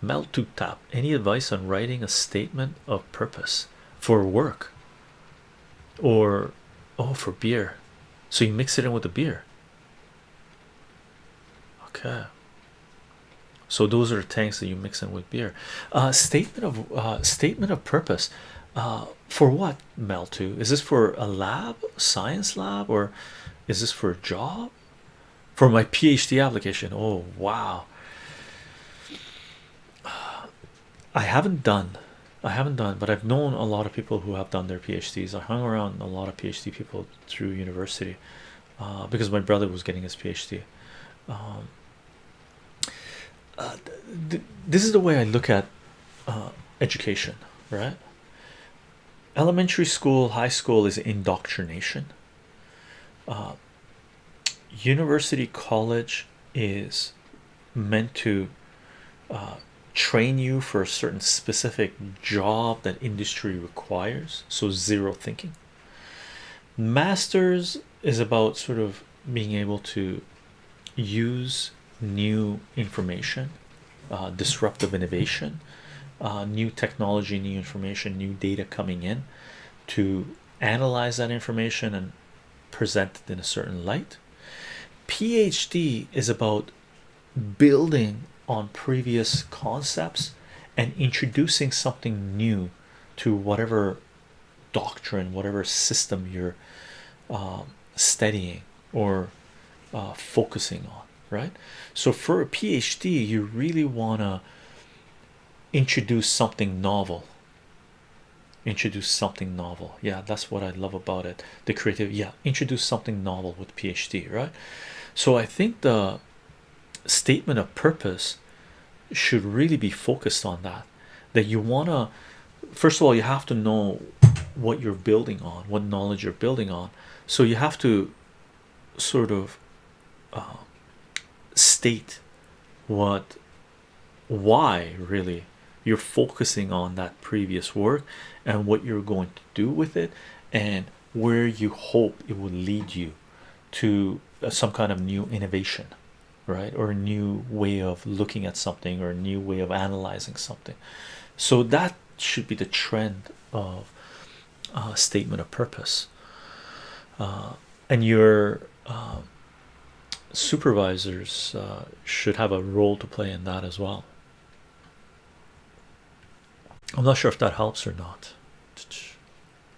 Melt to tap. Any advice on writing a statement of purpose for work or oh for beer? So you mix it in with the beer. Okay. So those are the tanks that you mix in with beer. Uh, statement of uh, statement of purpose. Uh, for what Mel to? Is this for a lab, science lab, or is this for a job? For my PhD application. Oh wow. I haven't done I haven't done but I've known a lot of people who have done their PhDs I hung around a lot of PhD people through university uh, because my brother was getting his PhD um, uh, this is the way I look at uh, education right? Elementary school high school is indoctrination. University college is meant to uh, train you for a certain specific job that industry requires so zero thinking. Masters is about sort of being able to use new information uh, disruptive innovation uh, new technology new information new data coming in to analyze that information and present it in a certain light. Phd is about building on previous concepts and introducing something new to whatever doctrine whatever system you're um, studying or uh, focusing on right? So for a phd you really want to introduce something novel. Introduce something novel. Yeah that's what i love about it. The creative yeah introduce something novel with phd right? So i think the statement of purpose should really be focused on that. That you want to first of all you have to know what you're building on what knowledge you're building on. So you have to sort of uh, state what why really you're focusing on that previous work and what you're going to do with it and where you hope it will lead you to uh, some kind of new innovation right? Or a new way of looking at something or a new way of analyzing something. So that should be the trend of uh, statement of purpose. Uh, and your uh, supervisors uh, should have a role to play in that as well. I'm not sure if that helps or not